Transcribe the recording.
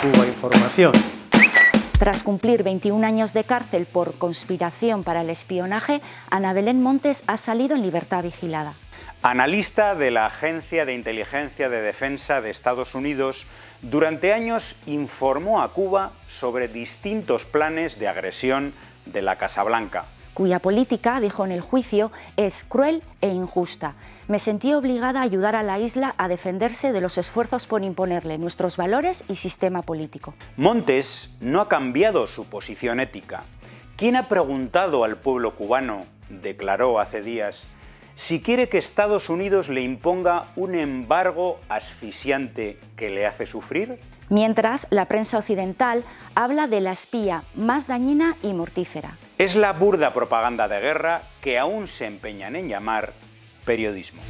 Cuba Información. Tras cumplir 21 años de cárcel por conspiración para el espionaje, Ana Belén Montes ha salido en libertad vigilada. Analista de la Agencia de Inteligencia de Defensa de Estados Unidos, durante años informó a Cuba sobre distintos planes de agresión de la Casa Blanca. Cuya política, dijo en el juicio, es cruel e injusta. Me sentí obligada a ayudar a la isla a defenderse de los esfuerzos por imponerle nuestros valores y sistema político. Montes no ha cambiado su posición ética. ¿Quién ha preguntado al pueblo cubano, declaró hace días, si quiere que Estados Unidos le imponga un embargo asfixiante que le hace sufrir? Mientras, la prensa occidental habla de la espía más dañina y mortífera. Es la burda propaganda de guerra que aún se empeñan en llamar periodismo.